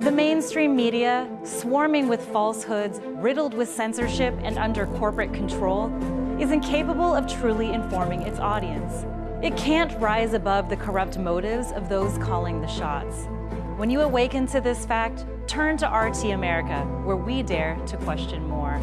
The mainstream media, swarming with falsehoods, riddled with censorship and under corporate control, is incapable of truly informing its audience. It can't rise above the corrupt motives of those calling the shots. When you awaken to this fact, turn to RT America, where we dare to question more.